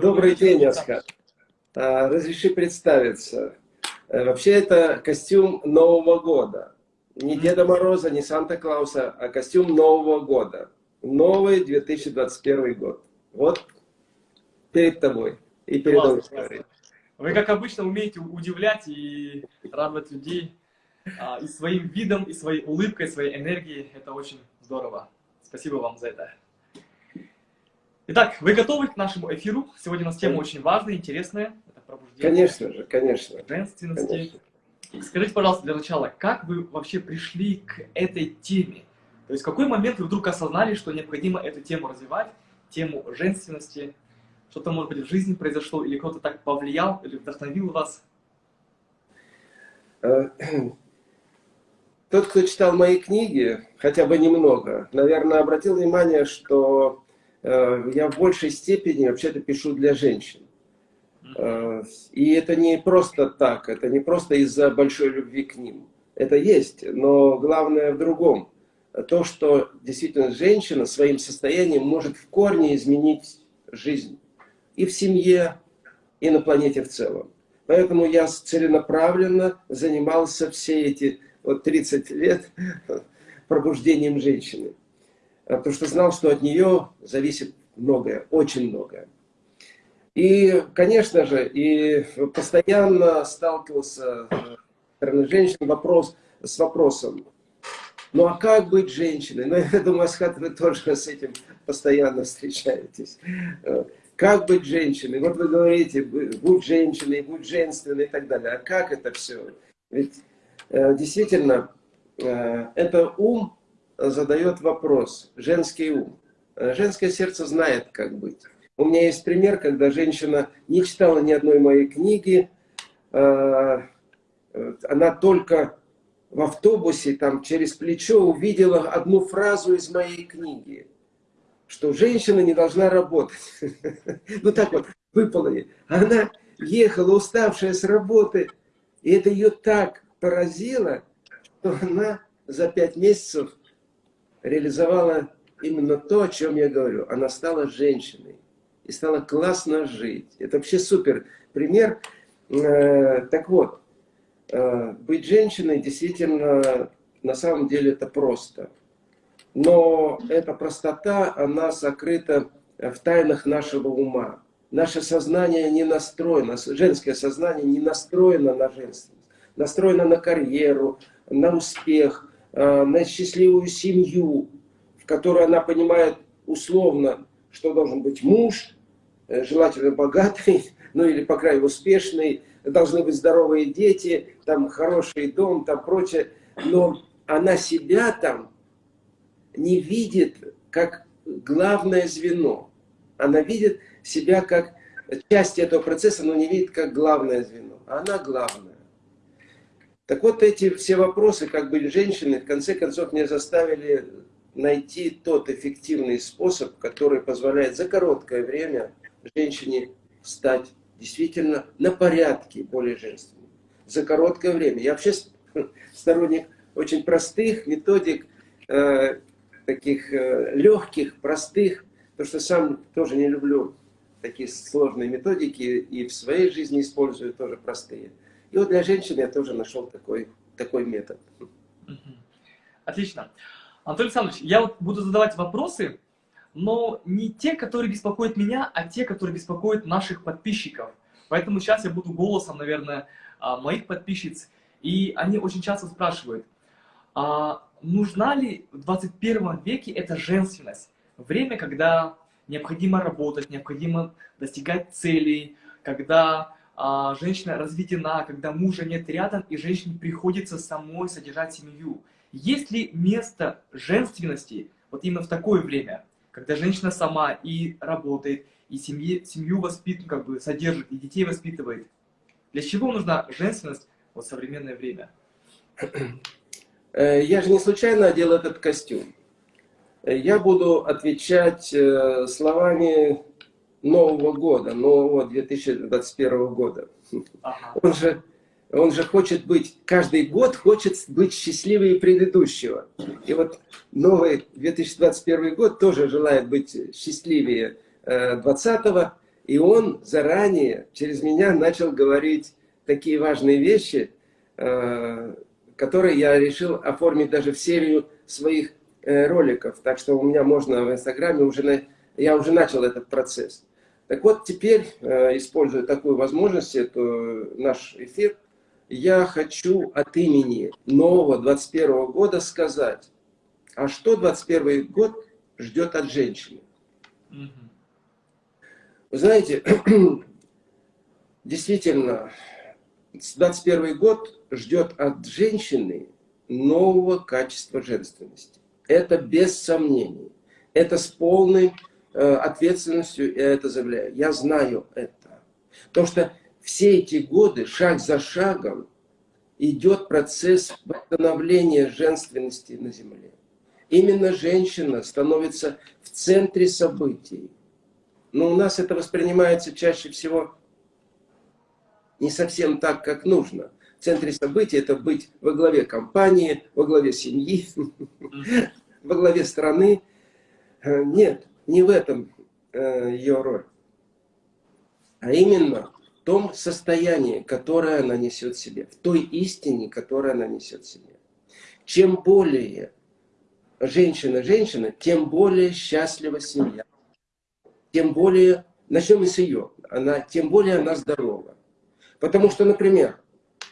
Добрый день, Асхат. А, разреши представиться. Э, вообще это костюм Нового года. Не Деда Мороза, не Санта-Клауса, а костюм Нового года. Новый 2021 год. Вот перед тобой и перед аудиторией. Вы, как обычно, умеете удивлять и радовать людей а, и своим видом, и своей улыбкой, своей энергией. Это очень здорово. Спасибо вам за это. Итак, вы готовы к нашему эфиру? Сегодня у нас тема очень важная, интересная. Это пробуждение. Конечно же, конечно. Женственности. Конечно. Скажите, пожалуйста, для начала, как вы вообще пришли к этой теме? То есть в какой момент вы вдруг осознали, что необходимо эту тему развивать, тему женственности? Что-то, может быть, в жизни произошло, или кто-то так повлиял, или вдохновил вас? Э, тот, кто читал мои книги, хотя бы немного, наверное, обратил внимание, что я в большей степени вообще-то пишу для женщин. Э, и это не просто так, это не просто из-за большой любви к ним. Это есть, но главное в другом. То, что действительно женщина своим состоянием может в корне изменить жизнь. И в семье, и на планете в целом. Поэтому я целенаправленно занимался все эти вот 30 лет пробуждением женщины. Потому что знал, что от нее зависит многое, очень многое. И, конечно же, и постоянно сталкивался со стороны женщин вопрос, с вопросом, ну а как быть женщиной? Ну, я думаю, Асхат, вы тоже с этим постоянно встречаетесь. Как быть женщиной? Вот вы говорите, будь женщиной, будь женственной и так далее. А как это все? Ведь э, действительно, э, это ум задает вопрос, женский ум. Э, женское сердце знает, как быть. У меня есть пример, когда женщина не читала ни одной моей книги, э, она только в автобусе там через плечо увидела одну фразу из моей книги, что женщина не должна работать. Ну так вот, выпало ей. Она ехала уставшая с работы, и это ее так поразило, что она за пять месяцев реализовала именно то, о чем я говорю. Она стала женщиной и стало классно жить. Это вообще супер пример. Э, так вот, э, быть женщиной действительно, на самом деле это просто. Но эта простота, она сокрыта в тайнах нашего ума. Наше сознание не настроено, женское сознание не настроено на женственность. Настроено на карьеру, на успех, на счастливую семью, в которой она понимает условно, что должен быть муж, Э, желательно богатый, ну или, по крайней мере, успешный, должны быть здоровые дети, там хороший дом, там прочее. Но она себя там не видит как главное звено. Она видит себя как часть этого процесса, но не видит как главное звено. Она главная. Так вот эти все вопросы, как были женщины, в конце концов меня заставили найти тот эффективный способ, который позволяет за короткое время женщине стать действительно на порядке более женственной. За короткое время. Я вообще сторонник очень простых методик, э, таких э, легких, простых, потому что сам тоже не люблю такие сложные методики и в своей жизни использую тоже простые. И вот для женщин я тоже нашел такой, такой метод. Отлично. Антон Александрович, я вот буду задавать вопросы, но не те, которые беспокоят меня, а те, которые беспокоят наших подписчиков. Поэтому сейчас я буду голосом, наверное, а, моих подписчиц. И они очень часто спрашивают, а нужна ли в 21 веке эта женственность? Время, когда необходимо работать, необходимо достигать целей, когда а, женщина разведена, когда мужа нет рядом, и женщине приходится самой содержать семью. Есть ли место женственности вот именно в такое время? когда женщина сама и работает, и семьи, семью воспитывает, как бы содержит, и детей воспитывает. Для чего нужна женственность в современное время? Э, я же не случайно одел этот костюм. Я буду отвечать э, словами Нового года, нового 2021 года. Ага. Он же он же хочет быть, каждый год хочет быть счастливее предыдущего. И вот новый 2021 год тоже желает быть счастливее 20 э, И он заранее через меня начал говорить такие важные вещи, э, которые я решил оформить даже в серию своих э, роликов. Так что у меня можно в Инстаграме уже, я уже начал этот процесс. Так вот, теперь, э, используя такую возможность, это наш эфир, я хочу от имени нового 21 года сказать, а что 21 год ждет от женщины? Вы знаете, действительно, 21 год ждет от женщины нового качества женственности. Это без сомнений. Это с полной ответственностью я это заявляю. Я знаю это. Потому что все эти годы, шаг за шагом, идет процесс восстановления женственности на Земле. Именно женщина становится в центре событий. Но у нас это воспринимается чаще всего не совсем так, как нужно. В центре событий это быть во главе компании, во главе семьи, во главе страны. Э, нет, не в этом э, ее роль. А именно в том состоянии, которое она несет себе, в той истине, которую она несет себе. Чем более женщина-женщина, тем более счастлива семья. Тем более, начнем с ее, она, тем более она здорова. Потому что, например,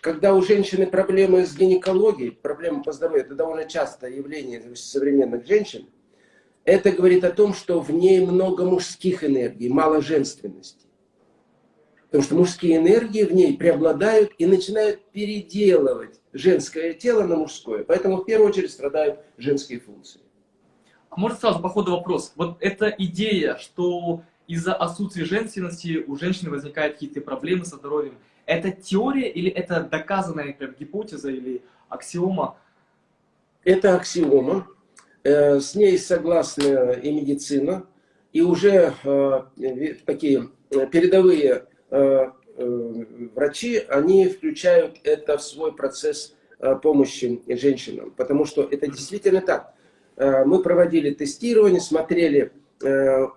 когда у женщины проблемы с гинекологией, проблемы по здоровью, это довольно частое явление современных женщин, это говорит о том, что в ней много мужских энергий, мало женственности. Потому что мужские энергии в ней преобладают и начинают переделывать женское тело на мужское. Поэтому в первую очередь страдают женские функции. А может сразу по ходу вопрос. Вот эта идея, что из-за отсутствия женственности у женщины возникают какие-то проблемы со здоровьем, это теория или это доказанная например, гипотеза или аксиома? Это аксиома. Э, с ней согласна и медицина. И уже э, такие передовые э, врачи, они включают это в свой процесс помощи женщинам. Потому что это действительно так. Мы проводили тестирование, смотрели,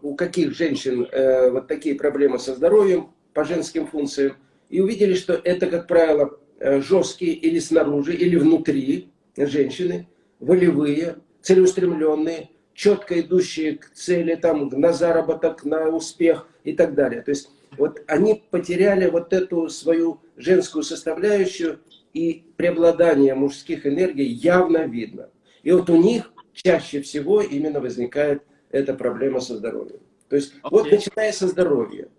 у каких женщин вот такие проблемы со здоровьем по женским функциям и увидели, что это, как правило, жесткие или снаружи, или внутри женщины, волевые, целеустремленные, четко идущие к цели, там, на заработок, на успех и так далее. То есть вот они потеряли вот эту свою женскую составляющую, и преобладание мужских энергий явно видно. И вот у них чаще всего именно возникает эта проблема со здоровьем. То есть okay. вот начиная со здоровья,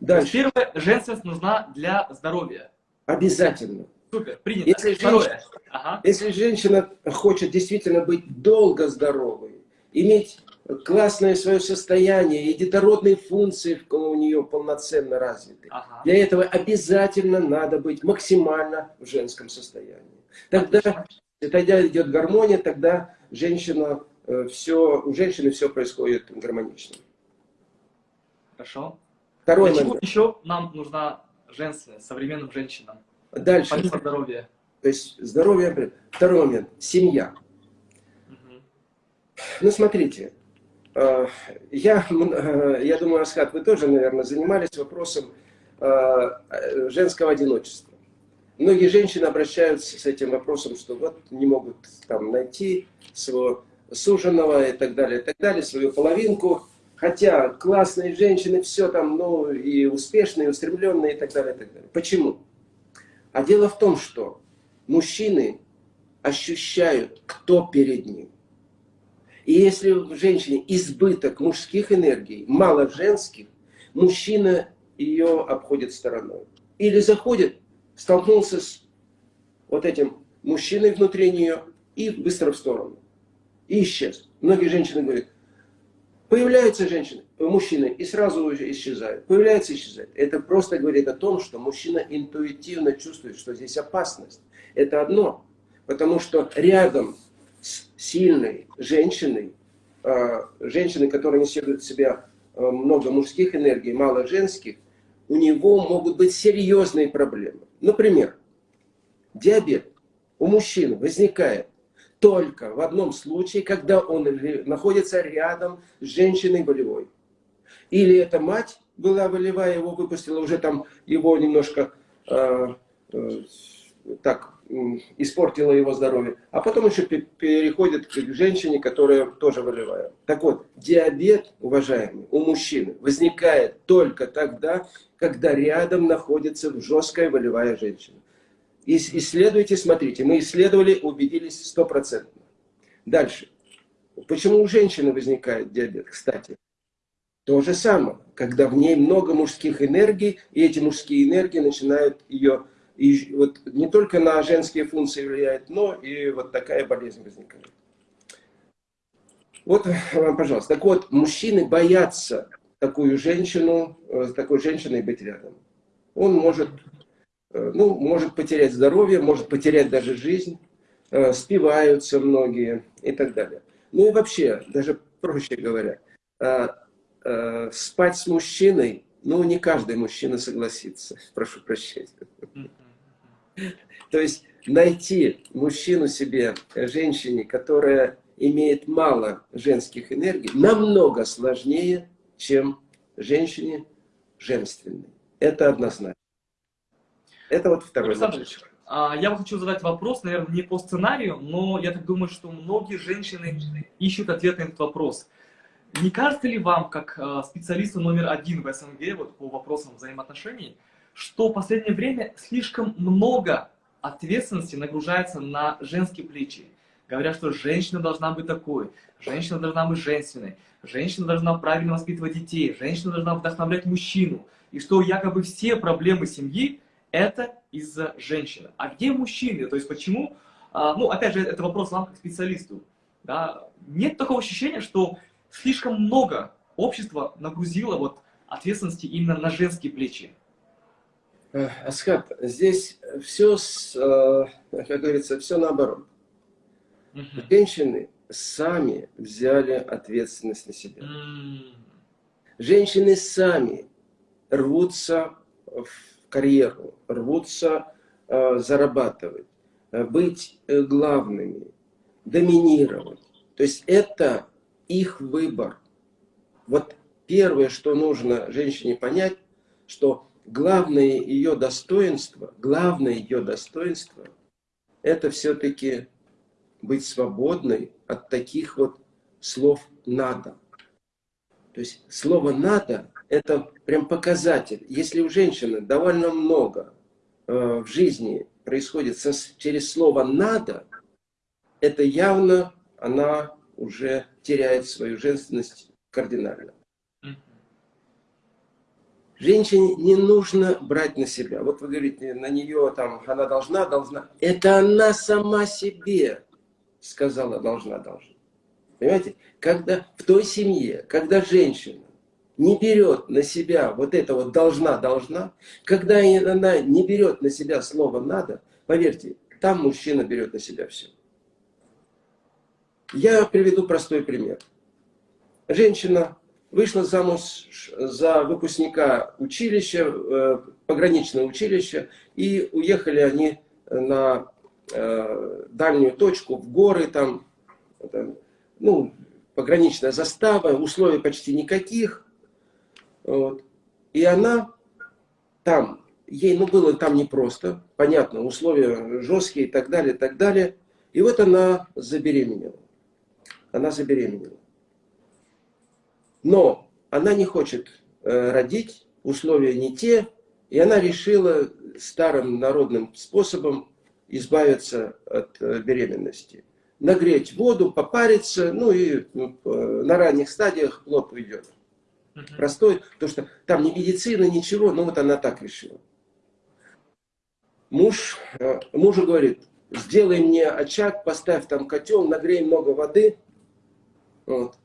Дальше. Первое, женственность нужна для здоровья. Обязательно. Супер, принято. Если женщина, ага. если женщина хочет действительно быть долго здоровой, иметь классное свое состояние и детородные функции у нее полноценно развиты, ага. для этого обязательно надо быть максимально в женском состоянии. Тогда, тогда идет гармония, тогда женщина, э, все, у женщины все происходит гармонично. Хорошо. Второй Для момент. еще нам нужна женственность современным женщинам? Дальше. Помимо здоровья. То есть здоровье. Второй момент. Семья. Угу. Ну, смотрите. Э, я, э, я думаю, Асхат, вы тоже, наверное, занимались вопросом э, женского одиночества. Многие женщины обращаются с этим вопросом, что вот не могут там найти своего суженого и так далее, и так далее, свою половинку. Хотя классные женщины, все там, ну, и успешные, и устремленные, и так далее, и так далее. Почему? А дело в том, что мужчины ощущают, кто перед ним. И если в женщине избыток мужских энергий, мало женских, мужчина ее обходит стороной. Или заходит, столкнулся с вот этим мужчиной внутри нее и быстро в сторону. И исчез. Многие женщины говорят, Появляются женщины, мужчины, и сразу исчезают. Появляется и исчезает. Это просто говорит о том, что мужчина интуитивно чувствует, что здесь опасность. Это одно. Потому что рядом с сильной женщиной, а, женщиной, которая несет в себя а, много мужских энергий, мало женских, у него могут быть серьезные проблемы. Например, диабет у мужчины возникает только в одном случае, когда он находится рядом с женщиной болевой. Или это мать была волевая, его выпустила, уже там его немножко э, э, так испортила его здоровье. А потом еще переходит к женщине, которая тоже волевая. Так вот, диабет, уважаемый, у мужчины возникает только тогда, когда рядом находится жесткая волевая женщина. Исследуйте, смотрите. Мы исследовали, убедились стопроцентно. Дальше. Почему у женщины возникает диабет, кстати? То же самое, когда в ней много мужских энергий, и эти мужские энергии начинают ее, и вот не только на женские функции влияет, но и вот такая болезнь возникает. Вот вам, пожалуйста. Так вот, мужчины боятся такую женщину, э, с такой женщиной быть рядом. Он может, э, ну, может потерять здоровье, может потерять даже жизнь, э, спиваются многие и так далее. Ну и вообще, даже проще говоря, э, спать с мужчиной, ну, не каждый мужчина согласится, прошу прощения. То есть найти мужчину себе, женщине, которая имеет мало женских энергий, намного сложнее, чем женщине женственной. Это однозначно. Это вот второй Александр а, я хочу задать вопрос, наверное, не по сценарию, но я так думаю, что многие женщины ищут ответ на этот вопрос. Не кажется ли вам, как э, специалисту номер один в СНГ вот, по вопросам взаимоотношений, что в последнее время слишком много ответственности нагружается на женские плечи? Говорят, что женщина должна быть такой, женщина должна быть женственной, женщина должна правильно воспитывать детей, женщина должна вдохновлять мужчину. И что якобы все проблемы семьи – это из-за женщины. А где мужчины? То есть почему, а, ну опять же, это вопрос вам как специалисту. Да? Нет такого ощущения, что слишком много общества нагрузило вот ответственности именно на женские плечи. Асхат, здесь все, э, как говорится, все наоборот. Угу. Женщины сами взяли ответственность на себя. Женщины сами рвутся в карьеру, рвутся э, зарабатывать, э, быть главными, доминировать. То есть это их выбор. Вот первое, что нужно женщине понять, что главное ее достоинство, главное ее достоинство, это все-таки быть свободной от таких вот слов «надо». То есть слово «надо» – это прям показатель. Если у женщины довольно много э, в жизни происходит со, через слово «надо», это явно она уже теряет свою женственность кардинально. Женщине не нужно брать на себя. Вот вы говорите, на нее там, она должна, должна. Это она сама себе сказала, должна, должна. Понимаете? Когда в той семье, когда женщина не берет на себя вот это вот должна, должна, когда она не берет на себя слово надо, поверьте, там мужчина берет на себя все. Я приведу простой пример. Женщина вышла замуж за выпускника училища, э, пограничного училища, и уехали они на э, дальнюю точку, в горы, там, ну, пограничная застава, условий почти никаких. Вот. И она там, ей ну, было там непросто, понятно, условия жесткие и так далее, и так далее. И вот она забеременела она забеременела. Но она не хочет э, родить, условия не те, и она решила старым народным способом избавиться от э, беременности. Нагреть воду, попариться, ну и ну, на ранних стадиях плод уйдет. Простой, потому что там не медицина, ничего, но вот она так решила. Муж, э, мужу говорит, сделай мне очаг, поставь там котел, нагрей много воды, вот.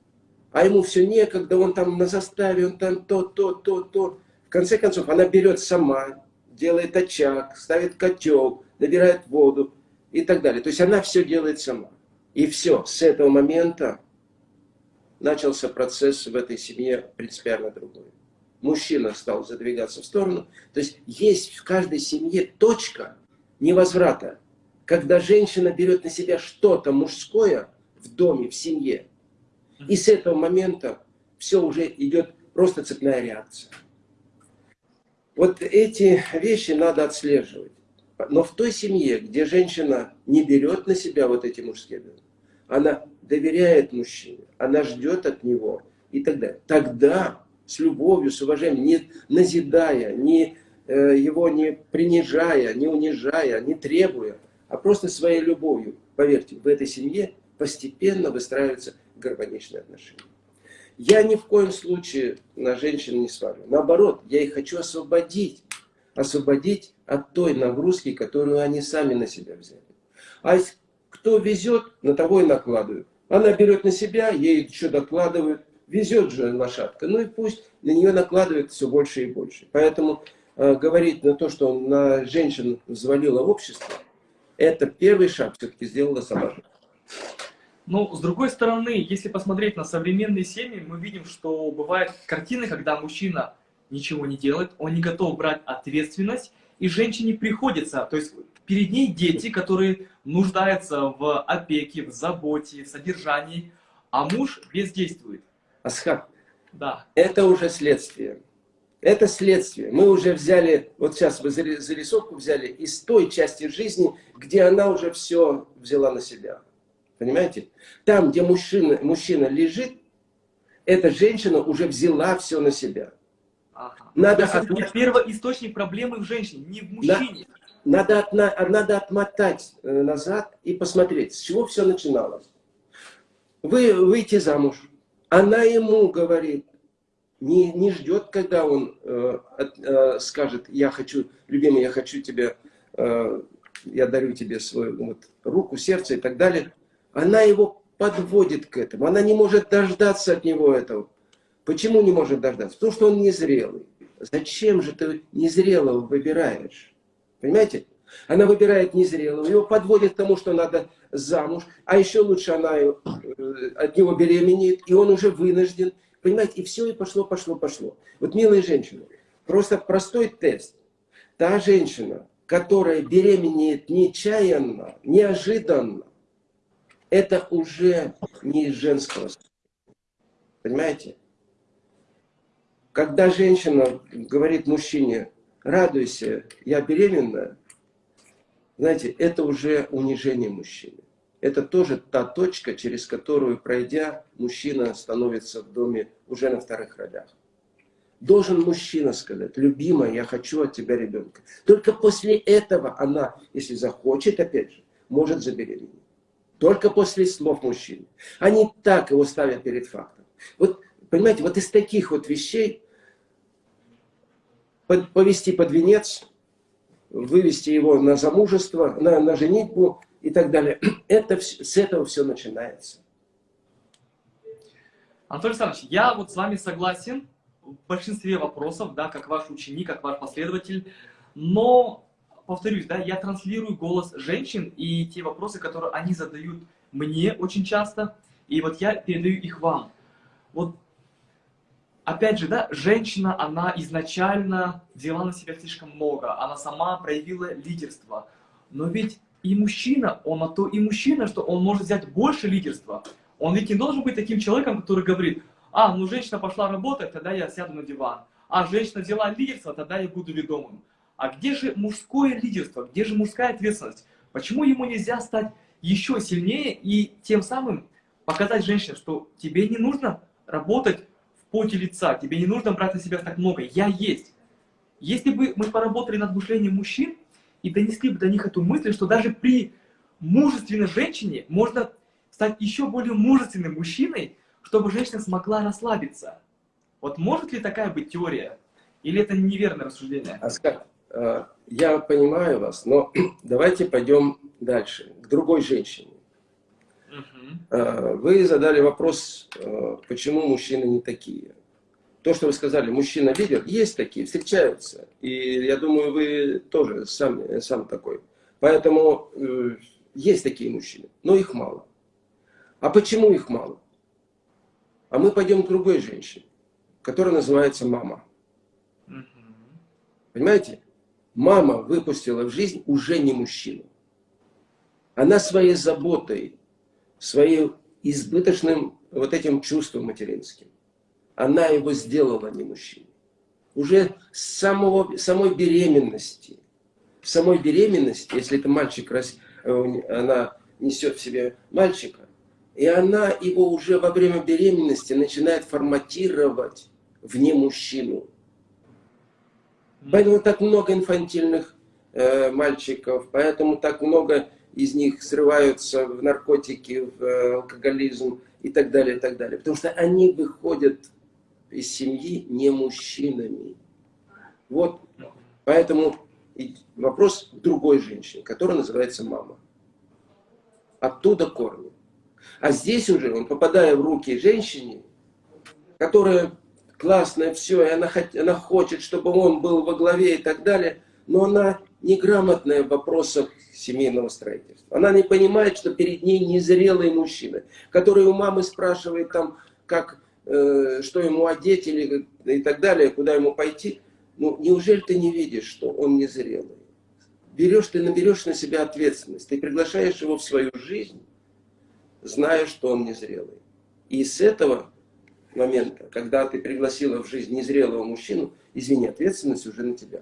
А ему все некогда, он там на заставе, он там то, то, то, то. В конце концов, она берет сама, делает очаг, ставит котел, набирает воду и так далее. То есть она все делает сама. И все, с этого момента начался процесс в этой семье принципиально другой. Мужчина стал задвигаться в сторону. То есть есть в каждой семье точка невозврата, когда женщина берет на себя что-то мужское в доме, в семье, и с этого момента все уже идет просто цепная реакция. Вот эти вещи надо отслеживать. Но в той семье, где женщина не берет на себя вот эти мужские обязанности, она доверяет мужчине, она ждет от него и так далее. Тогда с любовью, с уважением, не назидая, не, э, его не принижая, не унижая, не требуя, а просто своей любовью, поверьте, в этой семье постепенно выстраиваются гармоничные отношения. Я ни в коем случае на женщин не свалю. Наоборот, я их хочу освободить. Освободить от той нагрузки, которую они сами на себя взяли. А кто везет, на того и накладывают. Она берет на себя, ей еще докладывают. Везет же лошадка. Ну и пусть на нее накладывают все больше и больше. Поэтому э, говорить на то, что на женщин взвалило общество, это первый шаг все-таки сделала сама. Ну, с другой стороны, если посмотреть на современные семьи, мы видим, что бывают картины, когда мужчина ничего не делает, он не готов брать ответственность, и женщине приходится, то есть перед ней дети, которые нуждаются в опеке, в заботе, в содержании, а муж бездействует. Асхаб, да. это уже следствие. Это следствие. Мы уже взяли, вот сейчас вы зарисовку взяли из той части жизни, где она уже все взяла на себя. Понимаете? Там, где мужчина, мужчина лежит, эта женщина уже взяла все на себя. Ага. Надо от... Первоисточник проблемы в женщине, не в мужчине. Надо, надо, надо отмотать э, назад и посмотреть, с чего все начиналось. Вы выйти замуж. Она ему говорит, не, не ждет, когда он э, э, скажет, я хочу, любимый, я хочу тебя, э, я дарю тебе свою вот, руку, сердце и так далее. Она его подводит к этому. Она не может дождаться от него этого. Почему не может дождаться? Потому что он незрелый. Зачем же ты незрелого выбираешь? Понимаете? Она выбирает незрелого, его подводит к тому, что надо замуж, а еще лучше она э, от него беременеет, и он уже вынужден. Понимаете, и все, и пошло, пошло, пошло. Вот, милые женщины, просто простой тест. Та женщина, которая беременеет нечаянно, неожиданно, это уже не из женского. Понимаете? Когда женщина говорит мужчине, радуйся, я беременна, знаете, это уже унижение мужчины. Это тоже та точка, через которую, пройдя, мужчина становится в доме уже на вторых ролях. Должен мужчина сказать, любимая, я хочу от тебя ребенка. Только после этого она, если захочет, опять же, может забеременеть. Только после слов мужчины. Они так его ставят перед фактом. Вот, понимаете, вот из таких вот вещей повести под венец, вывести его на замужество, на, на женитьбу и так далее. Это, с этого все начинается. Анатолий Александрович, я вот с вами согласен в большинстве вопросов, да, как ваш ученик, как ваш последователь, но повторюсь, да, я транслирую голос женщин и те вопросы, которые они задают мне очень часто, и вот я передаю их вам. Вот, опять же, да, женщина, она изначально взяла на себя слишком много, она сама проявила лидерство, но ведь и мужчина, он на то и мужчина, что он может взять больше лидерства. Он ведь не должен быть таким человеком, который говорит, а, ну женщина пошла работать, тогда я сяду на диван. А женщина взяла лидерство, тогда я буду ведомым. А где же мужское лидерство? Где же мужская ответственность? Почему ему нельзя стать еще сильнее и тем самым показать женщине, что тебе не нужно работать поте лица, тебе не нужно брать на себя так много, я есть. Если бы мы поработали над мышлением мужчин и донесли бы до них эту мысль, что даже при мужественной женщине можно стать еще более мужественным мужчиной, чтобы женщина смогла расслабиться. Вот может ли такая быть теория? Или это неверное рассуждение? Оскар, Э, я понимаю вас, но давайте пойдем дальше, к другой женщине. Угу. Вы задали вопрос, э, почему мужчины не такие. То, что вы сказали, мужчина лидер, есть такие, встречаются. И я думаю, вы тоже сам, сам такой. Поэтому есть такие мужчины, но их мало. А почему их мало? А мы пойдем к другой женщине, которая называется мама. Угу. Понимаете? мама выпустила в жизнь уже не мужчину. Она своей заботой, своим избыточным вот этим чувством материнским, она его сделала не мужчиной. уже с самого, самой беременности. В самой беременности, если это мальчик, э, она несет в себе мальчика, и она его уже во время беременности начинает форматировать вне мужчину. Поэтому так много инфантильных э, мальчиков, поэтому так много из них срываются в наркотики, в э, алкоголизм и так далее, и так далее. Потому что они выходят из семьи не мужчинами. Вот, поэтому вопрос другой женщины, которая называется мама. Оттуда корни. А здесь уже он, попадая в руки женщине, которая классная, все, и она, она хочет, чтобы он был во главе и так далее, но она неграмотная в вопросах семейного строительства. Она не понимает, что перед ней незрелый мужчина, который у мамы спрашивает, там, как, э, что ему одеть или, и так далее, куда ему пойти. Ну, неужели ты не видишь, что он незрелый? Берешь, ты наберешь на себя ответственность, ты приглашаешь его в свою жизнь, зная, что он незрелый. И с этого момента, когда ты пригласила в жизнь незрелого мужчину, извини, ответственность уже на тебя.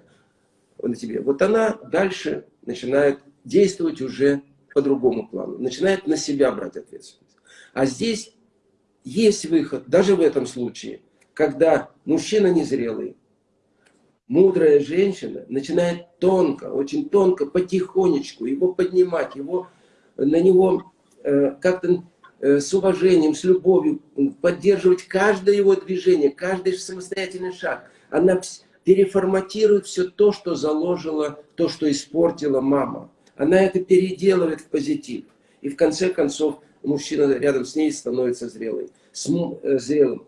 На тебе. Вот она дальше начинает действовать уже по другому плану, начинает на себя брать ответственность. А здесь есть выход, даже в этом случае, когда мужчина незрелый, мудрая женщина начинает тонко, очень тонко, потихонечку его поднимать, его, на него Э, как-то э, с уважением, с любовью, поддерживать каждое его движение, каждый самостоятельный шаг. Она переформатирует все то, что заложила, то, что испортила мама. Она это переделывает в позитив. И в конце концов мужчина рядом с ней становится зрелым. С, э, зрелым.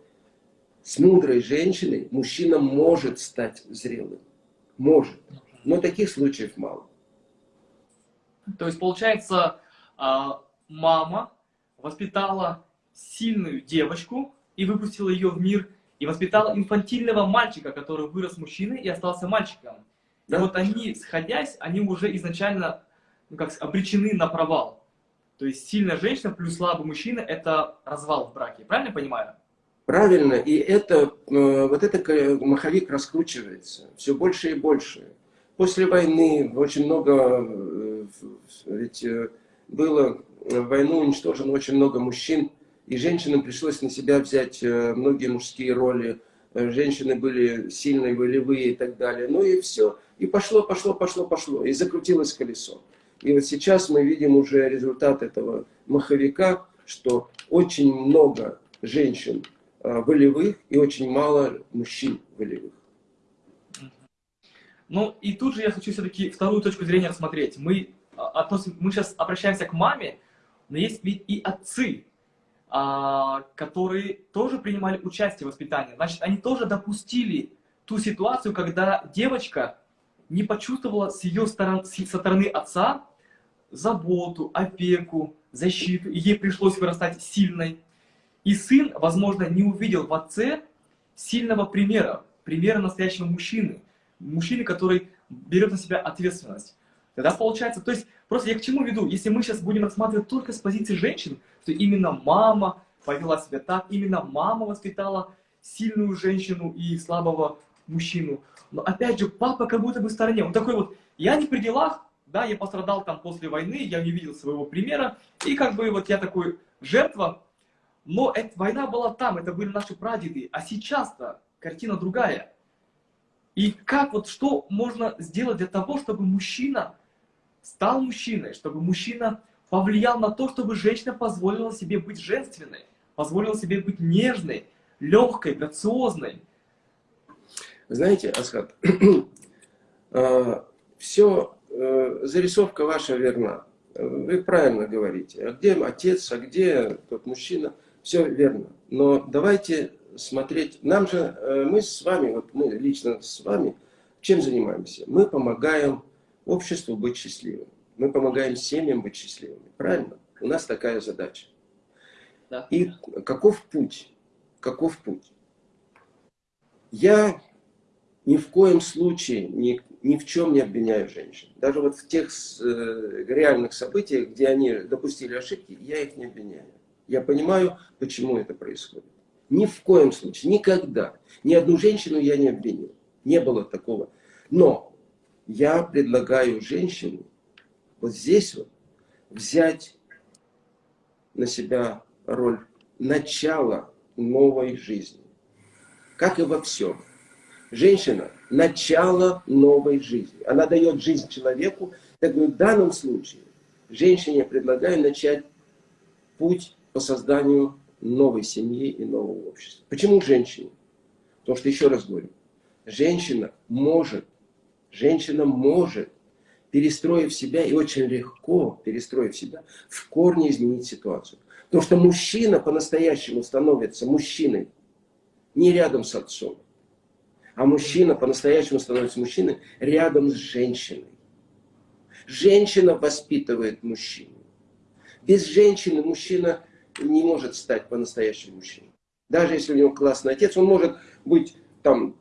С мудрой женщиной мужчина может стать зрелым. Может. Но таких случаев мало. То есть получается, а, мама воспитала сильную девочку и выпустила ее в мир, и воспитала инфантильного мальчика, который вырос мужчиной и остался мальчиком. Да. И вот они, сходясь, они уже изначально ну, как, обречены на провал. То есть сильная женщина плюс слабый мужчина – это развал в браке. Правильно я понимаю? Правильно. И это, э, вот это маховик раскручивается все больше и больше. После войны очень много э, ведь э, было в войну уничтожено очень много мужчин, и женщинам пришлось на себя взять э, многие мужские роли. Э, женщины были сильные, волевые и так далее. Ну и все. И пошло, пошло, пошло, пошло. И закрутилось колесо. И вот сейчас мы видим уже результат этого маховика, что очень много женщин э, волевых и очень мало мужчин волевых. Ну и тут же я хочу все-таки вторую точку зрения рассмотреть. Мы, относим, мы сейчас обращаемся к маме, но есть ведь и отцы, а, которые тоже принимали участие в воспитании. Значит, они тоже допустили ту ситуацию, когда девочка не почувствовала с ее стороны, со стороны отца заботу, опеку, защиту, и ей пришлось вырастать сильной. И сын, возможно, не увидел в отце сильного примера, примера настоящего мужчины, мужчины, который берет на себя ответственность. Тогда получается, то есть, просто я к чему веду? Если мы сейчас будем рассматривать только с позиции женщин, что именно мама повела себя так, именно мама воспитала сильную женщину и слабого мужчину. Но опять же, папа как будто бы в стороне. Он такой вот, я не при делах, да, я пострадал там после войны, я не видел своего примера, и как бы вот я такой жертва, но эта война была там, это были наши прадеды, а сейчас-то картина другая. И как вот, что можно сделать для того, чтобы мужчина стал мужчиной, чтобы мужчина повлиял на то, чтобы женщина позволила себе быть женственной, позволила себе быть нежной, легкой, грациозной. Знаете, Асхат, а, все, э, зарисовка ваша верна. Вы правильно говорите. А где отец, а где тот мужчина? Все верно. Но давайте смотреть. Нам же, э, мы с вами, вот мы лично с вами, чем занимаемся? Мы помогаем обществу быть счастливым. Мы помогаем семьям быть счастливыми. Правильно? У нас такая задача. Да. И каков путь? Каков путь? Я ни в коем случае ни, ни в чем не обвиняю женщин. Даже вот в тех э, реальных событиях, где они допустили ошибки, я их не обвиняю. Я понимаю, почему это происходит. Ни в коем случае, никогда. Ни одну женщину я не обвинил. Не было такого. Но я предлагаю женщине вот здесь вот взять на себя роль начала новой жизни. Как и во всем. Женщина – начало новой жизни. Она дает жизнь человеку. Так в данном случае женщине предлагаю начать путь по созданию новой семьи и нового общества. Почему женщине? Потому что, еще раз говорю, женщина может, женщина может, перестроив себя, и очень легко перестроив себя, в корне изменить ситуацию. Потому что мужчина по-настоящему становится мужчиной не рядом с отцом, а мужчина по-настоящему становится мужчиной рядом с женщиной. Женщина воспитывает мужчину. Без женщины мужчина не может стать по-настоящему мужчиной. Даже если у него классный отец, он может быть там,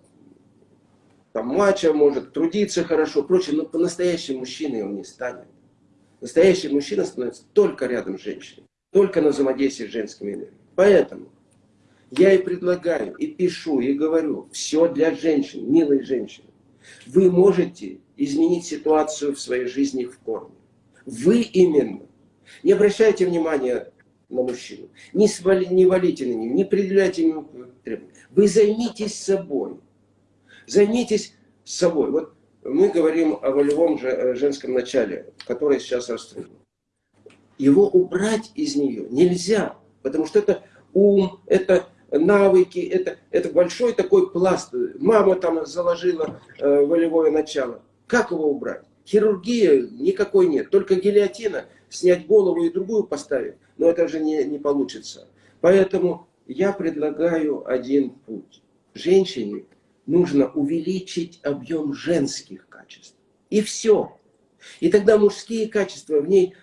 там мачо, может трудиться хорошо, прочее, но по-настоящему мужчиной он не станет. Настоящий мужчина становится только рядом с женщиной, только на взаимодействии с женскими энергиями. Поэтому я и предлагаю, и пишу, и говорю, все для женщин, милые женщины. Вы можете изменить ситуацию в своей жизни в корне. Вы именно. Не обращайте внимания на мужчину. Не, свали, не валите на него, не предъявляйте ему требования. Вы займитесь собой. Займитесь собой. Вот мы говорим о волевом э, женском начале, которое сейчас расстроено. Его убрать из нее нельзя, потому что это ум, это навыки, это, это большой такой пласт. Мама там заложила э, волевое начало. Как его убрать? Хирургия никакой нет, только гильотина, снять голову и другую поставить но это же не, не получится. Поэтому я предлагаю один путь. Женщине нужно увеличить объем женских качеств. И все. И тогда мужские качества в ней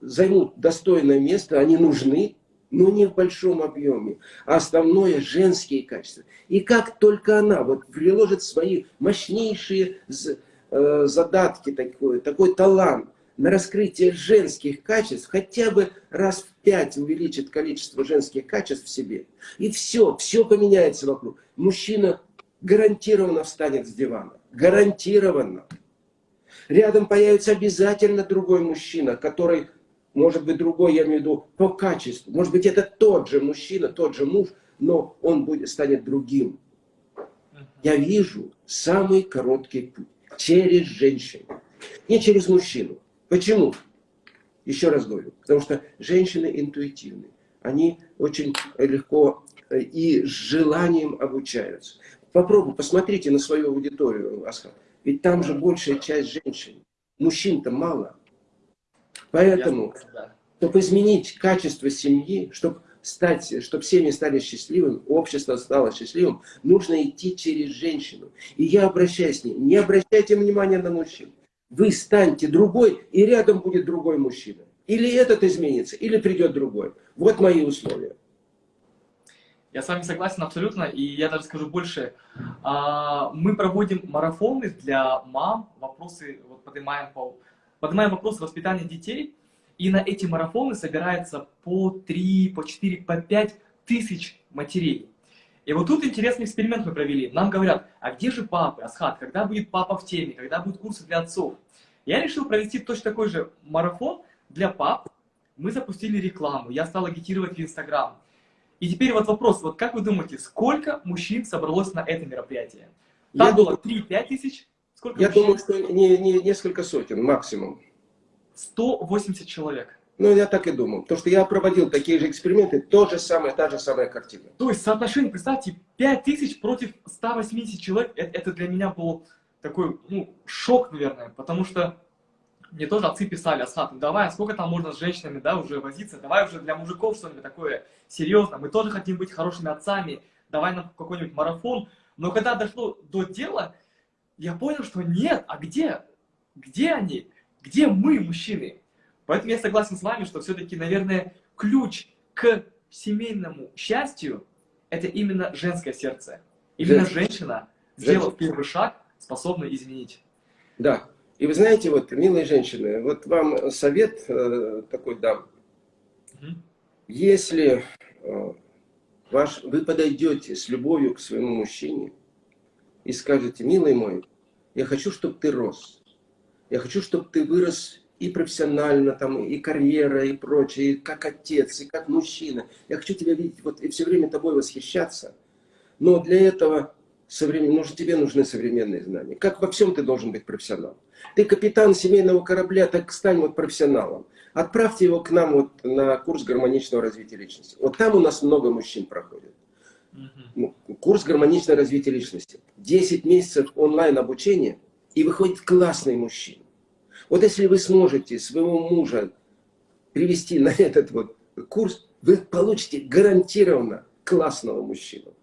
займут достойное место, они нужны, но не в большом объеме. А основное женские качества. И как только она вот приложит свои мощнейшие э, задатки, такой, такой талант, на раскрытие женских качеств хотя бы раз в пять увеличит количество женских качеств в себе. И все, все поменяется вокруг. Мужчина гарантированно встанет с дивана. Гарантированно. Рядом появится обязательно другой мужчина, который, может быть, другой, я имею в виду, по качеству. Может быть, это тот же мужчина, тот же муж, но он будет, станет другим. Я вижу самый короткий путь через женщину, не через мужчину. Почему? Еще раз говорю, потому что женщины интуитивны. Они очень легко э, и с желанием обучаются. Попробуй, посмотрите на свою аудиторию, Асхат. Ведь там же большая часть женщин. Мужчин-то мало. Поэтому, чтобы изменить качество семьи, чтобы стать, чтобы семьи стали счастливыми, общество стало счастливым, нужно идти через женщину. И я обращаюсь с ней. Не обращайте внимания на мужчин. Вы станьте другой, и рядом будет другой мужчина. Или этот изменится, или придет другой. Вот мои условия. Я с вами согласен абсолютно, и я даже скажу больше. А, мы проводим марафоны для мам, вопросы вот поднимаем, по, поднимаем вопросы воспитания детей, и на эти марафоны собирается по 3, по 4, по 5 тысяч матерей. И вот тут интересный эксперимент мы провели. Нам говорят, а где же папы, Асхат, когда будет папа в теме, когда будут курсы для отцов? Я решил провести точно такой же марафон для пап. Мы запустили рекламу, я стал агитировать в Инстаграм. И теперь вот вопрос, вот как вы думаете, сколько мужчин собралось на это мероприятие? Там я было 3-5 тысяч? Сколько я мужчин? думаю, что не, не, несколько сотен максимум. 180 человек. Ну, я так и думал. Потому что я проводил такие же эксперименты, то же самое, та же самая картина. То есть соотношение, представьте, 5000 против 180 человек, это, это для меня был такой, ну, шок, наверное, потому что мне тоже отцы писали, Асхат, ну давай, сколько там можно с женщинами, да, уже возиться, давай уже для мужиков что-нибудь такое серьезное, мы тоже хотим быть хорошими отцами, давай нам какой-нибудь марафон. Но когда дошло до дела, я понял, что нет, а где? Где они? Где мы, мужчины? Поэтому я согласен с вами, что все-таки, наверное, ключ к семейному счастью – это именно женское сердце. Именно Женщина, женщина сделав первый шаг, способна изменить. Да. И вы знаете, вот, милые женщины, вот вам совет э, такой дам. Угу. Если э, ваш, вы подойдете с любовью к своему мужчине, и скажете, милый мой, я хочу, чтобы ты рос. Я хочу, чтобы ты вырос и профессионально, там, и карьера, и прочее, и как отец, и как мужчина. Я хочу тебя видеть вот, и все время тобой восхищаться. Но для этого современ... нужно, тебе нужны современные знания. Как во всем ты должен быть профессионалом. Ты капитан семейного корабля, так стань вот профессионалом. Отправьте его к нам вот на курс гармоничного развития личности. Вот там у нас много мужчин проходит. Ну, курс гармоничного развития личности. 10 месяцев онлайн обучения, и выходит классный мужчина. Вот если вы сможете своего мужа привести на этот вот курс, вы получите гарантированно классного мужчину.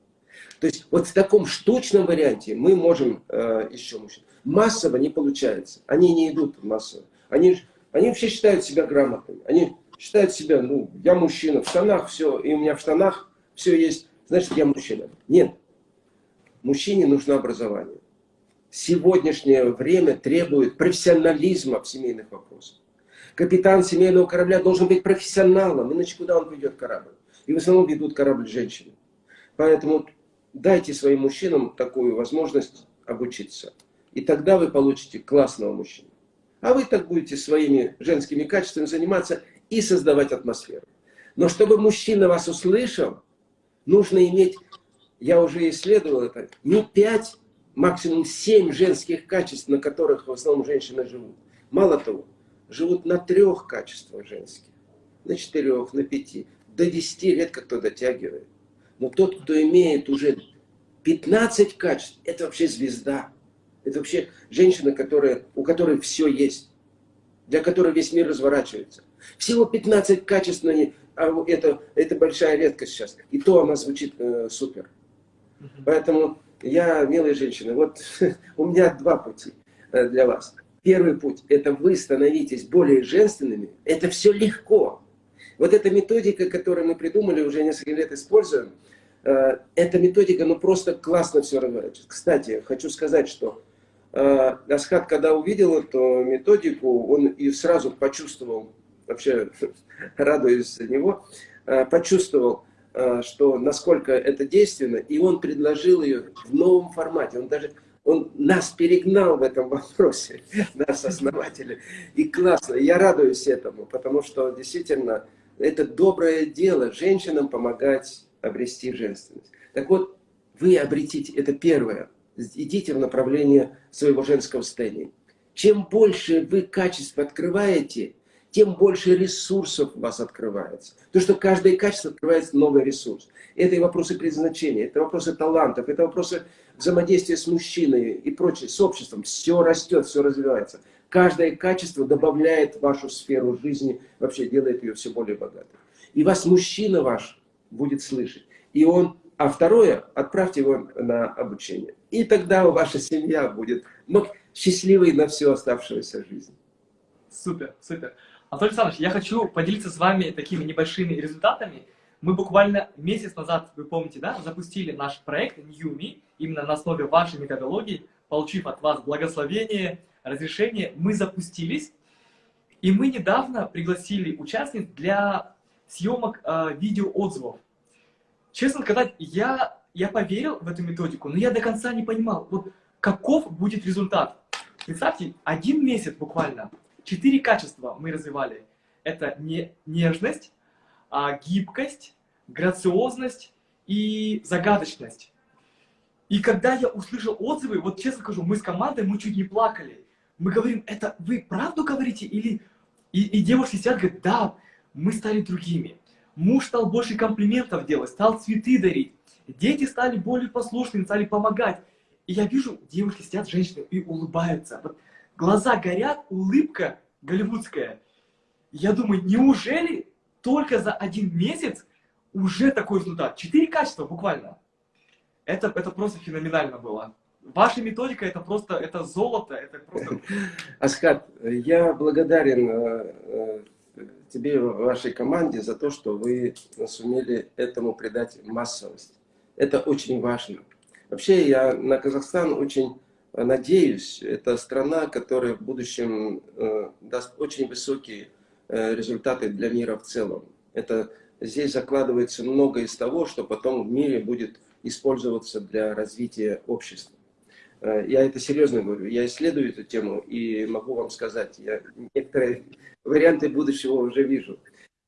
То есть вот в таком штучном варианте мы можем э, еще мужчин. Массово не получается. Они не идут массово. Они, они вообще считают себя грамотными. Они считают себя, ну, я мужчина, в штанах все, и у меня в штанах все есть, значит, я мужчина. Нет. Мужчине нужно образование сегодняшнее время требует профессионализма в семейных вопросах. Капитан семейного корабля должен быть профессионалом, иначе куда он ведет корабль? И в основном ведут корабль женщины. Поэтому дайте своим мужчинам такую возможность обучиться. И тогда вы получите классного мужчину. А вы так будете своими женскими качествами заниматься и создавать атмосферу. Но чтобы мужчина вас услышал, нужно иметь, я уже исследовал это, не пять максимум 7 женских качеств, на которых в основном женщины живут. Мало того, живут на трех качествах женских, на четырех, на пяти. До 10 редко кто дотягивает. Но тот, кто имеет уже 15 качеств, это вообще звезда. Это вообще женщина, которая, у которой все есть. Для которой весь мир разворачивается. Всего 15 качеств, а это, это большая редкость сейчас. И то она звучит э, супер. Поэтому я, милые женщины, вот у меня два пути э, для вас. Первый путь – это вы становитесь более женственными. Это все легко. Вот эта методика, которую мы придумали, уже несколько лет используем, эта методика, ну просто классно все разворачивает. Кстати, хочу сказать, что э, Асхат, когда увидел эту методику, он и сразу почувствовал, вообще радуюсь за него, почувствовал, Э, что насколько это действенно, и он предложил ее в новом формате. Он даже он нас перегнал в этом вопросе, нас основатели. И классно, я радуюсь этому, потому что действительно это доброе дело женщинам помогать обрести женственность. Так вот, вы обретите, это первое, идите в направлении своего женского состояния. Чем больше вы качеств открываете, тем больше ресурсов у вас открывается. То, что каждое качество открывается новый ресурс. Это и вопросы предназначения, это вопросы талантов, это вопросы взаимодействия с мужчиной и прочее, с обществом. Все растет, все развивается. Каждое качество добавляет вашу сферу жизни, вообще делает ее все более богатой. И вас мужчина ваш будет слышать. И он, а второе, отправьте его на обучение. И тогда ваша семья будет счастливой на всю оставшуюся жизнь. Супер, супер. Анатолий Александрович, я хочу поделиться с вами такими небольшими результатами. Мы буквально месяц назад, вы помните, да, запустили наш проект New именно на основе вашей методологии, получив от вас благословение, разрешение, мы запустились. И мы недавно пригласили участниц для съемок э, видеоотзывов. Честно сказать, я, я поверил в эту методику, но я до конца не понимал, вот каков будет результат. Представьте, один месяц буквально Четыре качества мы развивали. Это не, нежность, а, гибкость, грациозность и загадочность. И когда я услышал отзывы, вот честно скажу, мы с командой, мы чуть не плакали. Мы говорим, это вы правду говорите? Или... И, и девушки сидят, говорят, да, мы стали другими. Муж стал больше комплиментов делать, стал цветы дарить. Дети стали более послушными, стали помогать. И я вижу, девушки сидят, женщины, и улыбаются. Вот глаза горят, улыбка голливудская. Я думаю, неужели только за один месяц уже такой результат? Четыре качества буквально. Это, это просто феноменально было. Ваша методика это просто это золото, это просто. Асхат, я благодарен э, э, тебе, вашей команде за то, что вы сумели этому придать массовость. Это очень важно. Вообще я на Казахстан очень надеюсь, это страна, которая в будущем э, даст очень высокие э, результаты для мира в целом. Это, здесь закладывается много из того, что потом в мире будет использоваться для развития общества. Э, я это серьезно говорю. Я исследую эту тему и могу вам сказать, я некоторые варианты будущего уже вижу.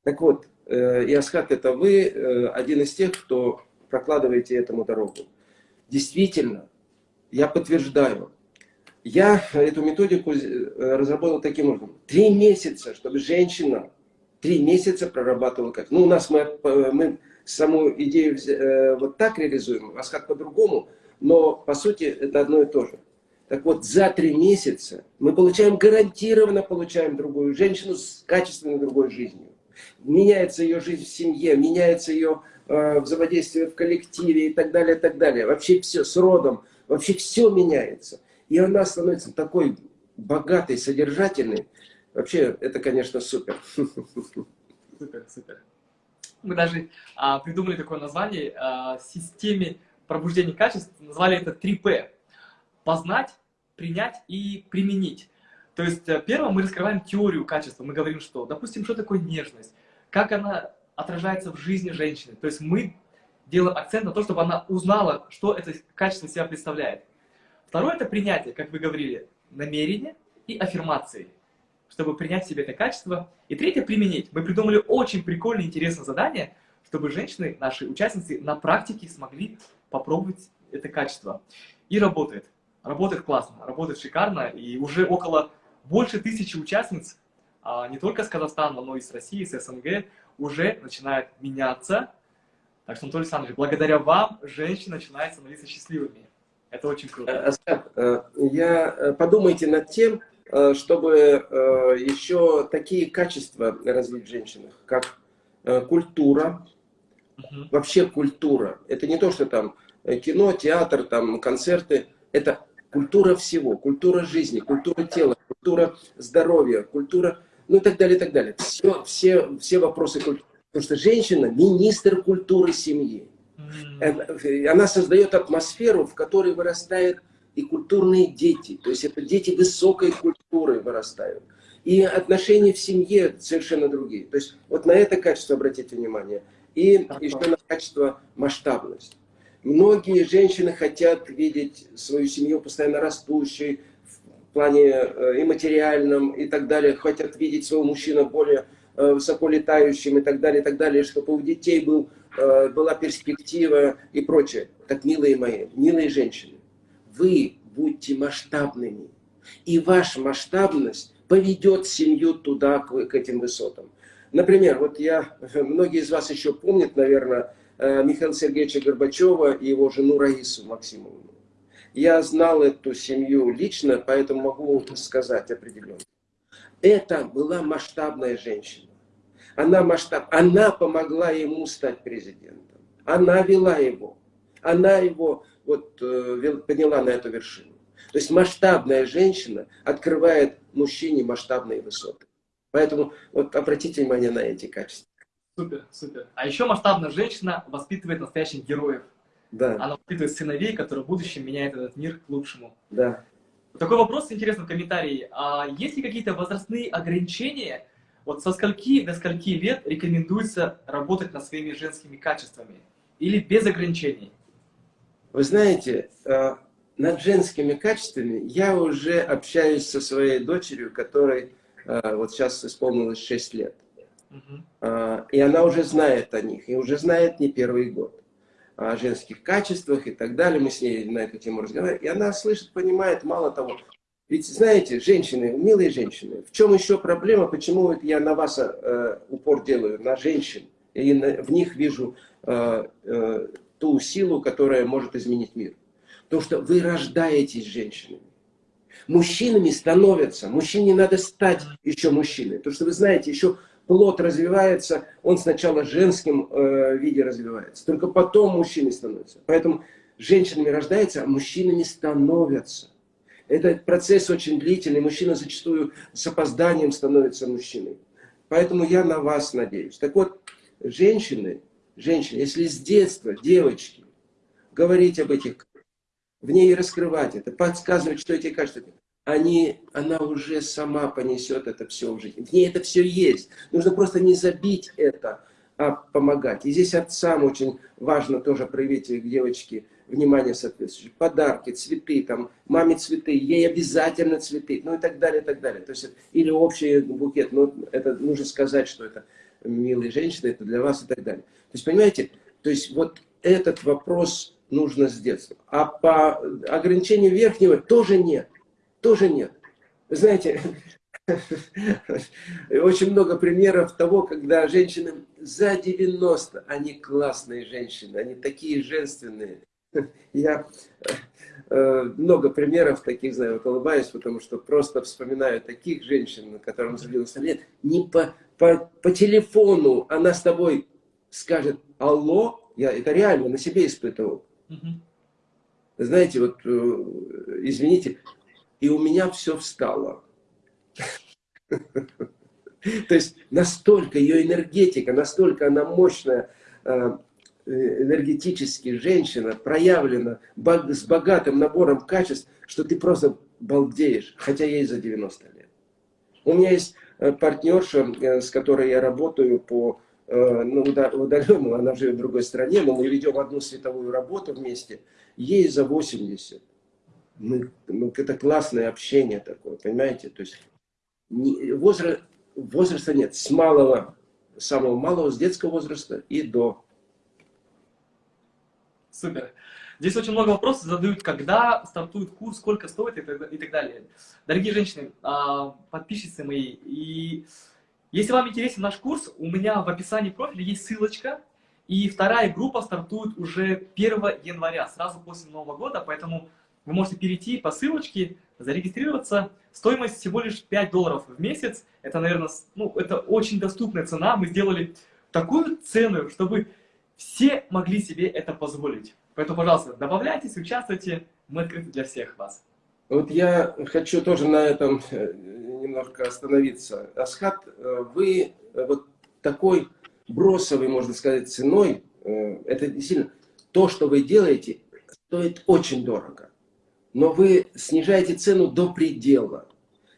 Так вот, э, Иосхат, это вы э, один из тех, кто прокладываете этому дорогу. Действительно, я подтверждаю, я эту методику разработал таким образом. Три месяца, чтобы женщина три месяца прорабатывала как. Ну, у нас мы, мы саму идею вот так реализуем, Асхат по-другому – но по сути это одно и то же. Так вот, за три месяца мы получаем, гарантированно получаем другую женщину с качественной другой жизнью. Меняется ее жизнь в семье, меняется ее э, взаимодействие в коллективе и так далее, и так далее. Вообще все с родом, вообще все меняется. И она становится такой богатой, содержательной. Вообще, это, конечно, супер. Супер, супер. Мы даже а, придумали такое название а, системе пробуждение качеств, назвали это 3П. Познать, принять и применить. То есть, э, первым мы раскрываем теорию качества. Мы говорим, что, допустим, что такое нежность, как она отражается в жизни женщины. То есть мы делаем акцент на то, чтобы она узнала, что это качество себя представляет. Второе – это принятие, как вы говорили, намерение и аффирмации, чтобы принять в себе это качество. И третье – применить. Мы придумали очень прикольное, интересное задание, чтобы женщины, наши участницы, на практике смогли попробовать это качество. И работает. Работает классно, работает шикарно. И уже около больше тысячи участниц, а, не только с Казахстана, но и с России, с СНГ, уже начинает меняться. Так что, Анатолий Александрович, благодаря вам женщины начинают становиться счастливыми. Это очень круто. Э, Аскар, э, я, э, подумайте над тем, чтобы еще такие качества развить в женщинах, как культура, Угу. Вообще культура. Это не то, что там э, кино, театр, там концерты. Это культура всего. Культура жизни, культура тела, культура здоровья, культура, ну и так далее, и так далее. Все, все, все вопросы культуры. Потому что женщина – министр культуры семьи. Mm. Она создает атмосферу, в которой вырастают и культурные дети. То есть это дети высокой культуры вырастают. И отношения в семье совершенно другие. То есть вот на это качество обратите внимание – и еще на качество масштабность. Многие женщины хотят видеть свою семью постоянно растущей, в плане э, и материальном, и так далее. Хотят видеть своего мужчину более э, высоко летающим, и так далее, и так далее, чтобы у детей был, э, была перспектива и прочее. Так, милые мои, милые женщины, вы будьте масштабными. И ваша масштабность поведет семью туда, к, к этим высотам. Например, вот я, многие из вас еще помнят, наверное, э, Михаила Сергеевича Горбачева и его жену Раису Максимовну. Я знал эту семью лично, поэтому могу сказать определенно. Это была масштабная женщина. Она, масштаб, она помогла ему стать президентом. Она вела его. Она его вот, э, подняла на эту вершину. То есть масштабная женщина открывает мужчине масштабные высоты. Поэтому вот обратите внимание на эти качества. Супер, супер. А еще масштабная женщина воспитывает настоящих героев. Да. Она воспитывает сыновей, которые в будущем меняют этот мир к лучшему. Да. Такой вопрос интересный в комментарии. А есть ли какие-то возрастные ограничения? Вот со скольки до скольки лет рекомендуется работать над своими женскими качествами? Или без ограничений? Вы знаете, э, над женскими качествами я уже общаюсь со своей дочерью, которой вот сейчас исполнилось 6 лет. Uh И она уже знает о них, и уже знает не первый год. О женских качествах и так далее. Мы с ней на эту тему разговариваем. И она слышит, понимает, мало того. Ведь, знаете, женщины, милые женщины, в чем еще проблема, почему вот я на вас э, упор делаю, на женщин, и на, в них вижу э, э, ту силу, которая может изменить мир. Потому что вы рождаетесь женщинами мужчинами становятся. Мужчине надо стать еще мужчиной. Потому что вы знаете, еще плод развивается, он сначала в женском э, виде развивается. Только потом мужчиной становится. Поэтому женщинами рождаются, а мужчинами становятся. Этот процесс очень длительный. Мужчина зачастую с опозданием становится мужчиной. Поэтому я на вас надеюсь. Так вот, женщины, женщины, если с детства, девочки, говорить об этих в ней раскрывать это, подсказывать, что эти качества, они, она уже сама понесет это все в жизнь. В ней это все есть. Нужно просто не забить это а помогать. И здесь отцам очень важно тоже проявить к девочке внимание соответствующее. Подарки, цветы, там, маме цветы, ей обязательно цветы, ну и так далее, и так далее. То есть, или общий букет, ну, это нужно сказать, что это милые женщины, это для вас и так далее. То есть, понимаете, то есть вот этот вопрос нужно с детства. А по ограничению верхнего тоже нет, тоже нет. Вы знаете, очень много примеров того, когда женщины за 90, они классные женщины, они такие женственные. Я э, много примеров таких знаю, вот улыбаюсь, потому что просто вспоминаю таких женщин, которым за 90 лет, не по, по, по телефону она с тобой скажет «Алло», я это реально на себе испытывал. Знаете, вот, э, извините, и у меня все встало. То есть настолько ее энергетика, настолько она мощная, э, энергетически женщина, проявлена с богатым набором качеств, что ты просто балдеешь, хотя ей за 90 лет. У меня есть э, партнерша, с которой я работаю по ну, удаленному, она живет в другой стране, но мы ведем одну световую работу вместе, ей за 80. Мы, ну, это классное общение такое, понимаете? То есть возраст, возраста нет, с малого, самого малого, с детского возраста и до. Супер. Здесь очень много вопросов задают, когда стартует курс, сколько стоит и так, далее. Дорогие женщины, а, подписчицы мои, и если вам интересен наш курс, у меня в описании профиля есть ссылочка, и вторая группа стартует уже 1 января, сразу после Нового года, поэтому вы можете перейти по ссылочке, зарегистрироваться. Стоимость всего лишь 5 долларов в месяц. Это, наверное, ну, это очень доступная цена. Мы сделали такую цену, чтобы все могли себе это позволить. Поэтому, пожалуйста, добавляйтесь, участвуйте. Мы открыты для всех вас. Вот я хочу тоже на этом э, немножко остановиться. Асхат, э, вы вот такой бросовой, можно сказать, ценой, э, это действительно то, что вы делаете, стоит очень дорого но вы снижаете цену до предела.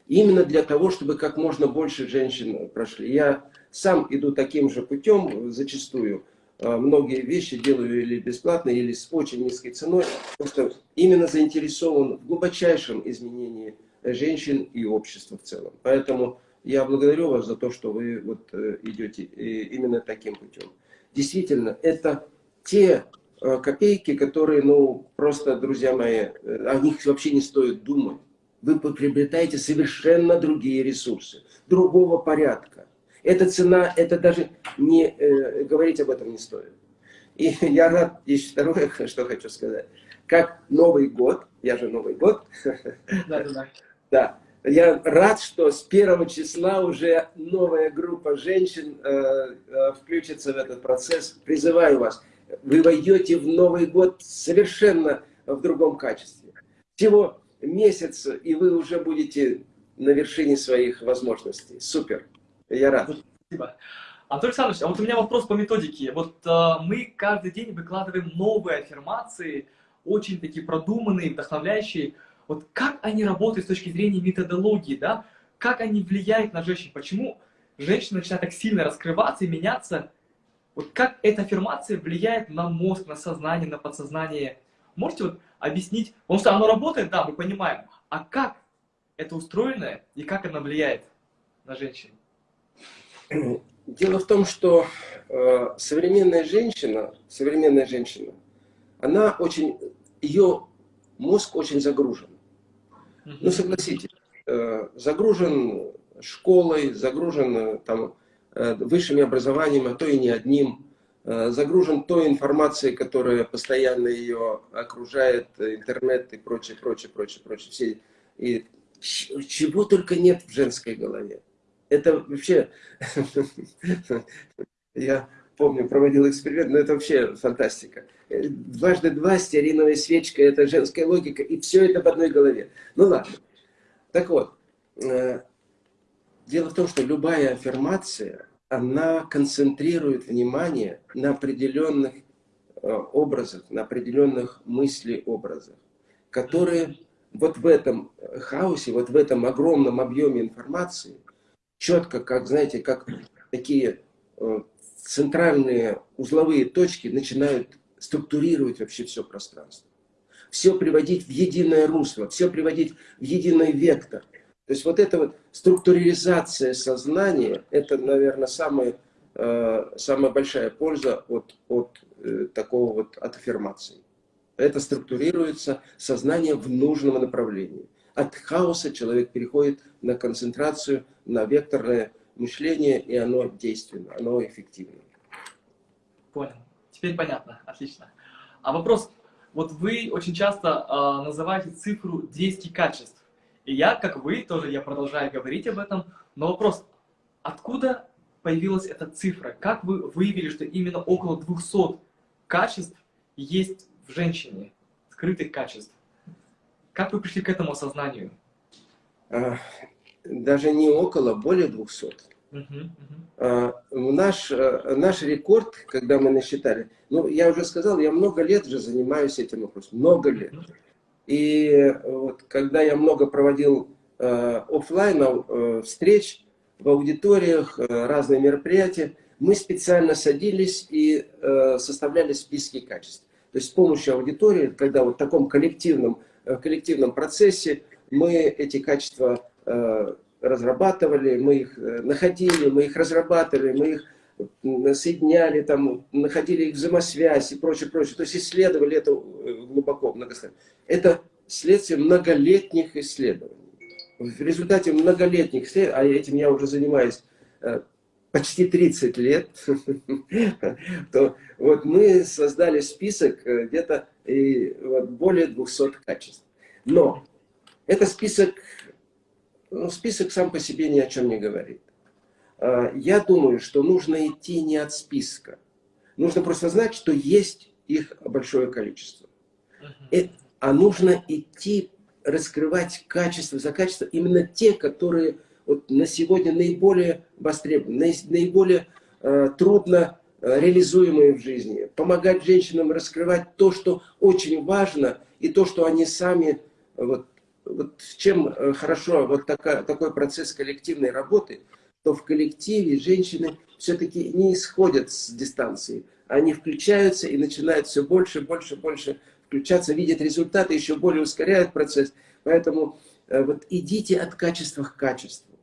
Именно для того, чтобы как можно больше женщин прошли. Я сам иду таким же путем зачастую. Многие вещи делаю или бесплатно, или с очень низкой ценой. Просто именно заинтересован в глубочайшем изменении женщин и общества в целом. Поэтому я благодарю вас за то, что вы вот э, идете именно таким путем. Действительно, это те Э, копейки, которые, ну, просто, друзья мои, э, о них вообще не стоит думать. Вы приобретаете совершенно другие ресурсы, другого порядка. Эта цена, это даже не э, говорить об этом не стоит. И я рад, еще второе, что хочу сказать. Как Новый год, я же Новый год. Да, да, да. Да. Я рад, что с первого числа уже новая группа женщин э, э, включится в этот процесс. Призываю вас вы войдете в Новый год совершенно в другом качестве. Всего месяц, и вы уже будете на вершине своих возможностей. Супер. Я рад. Спасибо. Антон Александрович, а вот у меня вопрос по методике. Вот э, мы каждый день выкладываем новые аффирмации, очень такие продуманные, вдохновляющие. Вот как они работают с точки зрения методологии, да? Как они влияют на женщин? Почему женщина начинает так сильно раскрываться и меняться? Вот как эта аффирмация влияет на мозг, на сознание, на подсознание? Можете вот объяснить? Потому что оно работает, да, мы понимаем. А как это устроено и как оно влияет на женщин? Дело в том, что э, современная женщина, современная женщина, она очень, ее мозг очень загружен. Ну, согласитесь, э, загружен школой, загружен э, там, Э, высшими образованием, а то и не одним, загружен той информацией, которая постоянно ее окружает, интернет и прочее, прочее, прочее, прочее. Все, и чего только нет в женской голове. Это вообще, я помню, проводил эксперимент, но это вообще фантастика. Дважды два, стеариновая свечка, это женская логика, и все это в одной голове. Ну ладно. Так вот, э, дело в том, что любая аффирмация, она концентрирует внимание на определенных э, образах, на определенных мыслеобразах, которые вот в этом хаосе, вот в этом огромном объеме информации, четко, как, знаете, как такие э, центральные узловые точки начинают структурировать вообще все пространство. Все приводить в единое русло, все приводить в единый вектор. То есть вот эта вот структуризация сознания, это, наверное, самая, э, самая большая польза от, от э, такого вот от аффирмации. Это структурируется сознание в нужном направлении. От хаоса человек переходит на концентрацию, на векторное мышление, и оно действенно, оно эффективно. Понял. Теперь понятно. Отлично. А вопрос. Вот вы очень часто э, называете цифру 10 качеств. И я, как вы, тоже я продолжаю говорить об этом. Но вопрос. Откуда появилась эта цифра? Как вы выявили, что именно около 200 качеств есть в женщине? Скрытых качеств. Как вы пришли к этому осознанию? А, даже не около, более 200. Uh -huh, uh -huh. Наш, э, наш рекорд, когда мы насчитали, ну, я уже сказал, я много лет же занимаюсь этим вопросом, много лет. И вот, когда я много проводил э, офлайн э, встреч в аудиториях, э, разные мероприятия, мы специально садились и э, составляли списки качеств. То есть с помощью аудитории, когда вот в таком коллективном, э, коллективном процессе мы эти качества э, разрабатывали, мы их э, находили, мы их разрабатывали, мы их соединяли, там, находили их взаимосвязь и прочее, прочее. То есть исследовали это э, глубоко, многосторонне. Это следствие многолетних исследований. В результате многолетних исследований, а этим я уже занимаюсь э, почти 30 лет, то вот мы создали список где-то вот, более 200 качеств. Но это список ну, список сам по себе ни о чем не говорит. А, я думаю, что нужно идти не от списка. Нужно просто знать, что есть их большое количество. Uh А нужно идти раскрывать качество за качество, именно те, которые вот на сегодня наиболее востребованы, наиболее э, трудно реализуемые в жизни. Помогать женщинам раскрывать то, что очень важно, и то, что они сами вот, вот чем э, хорошо вот такая, такой процесс коллективной работы, то в коллективе женщины все-таки не исходят с дистанции. Они включаются и начинают все больше, больше, больше включаться, видят результаты, еще более ускоряют процесс. Поэтому э, вот идите от качества к качеству.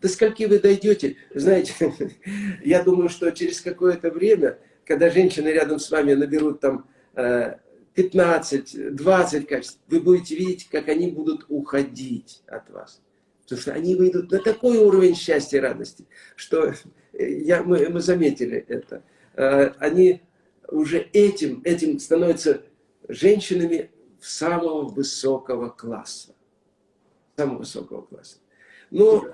До скольки вы дойдете, знаете, я думаю, что через какое-то время, когда женщины рядом с вами наберут там э, 15, 20 качеств, вы будете видеть, как они будут уходить от вас. Потому что они выйдут на такой уровень счастья и радости, что я, мы, мы заметили это. Э, они уже этим, этим становятся женщинами самого высокого класса. Самого высокого класса. Но,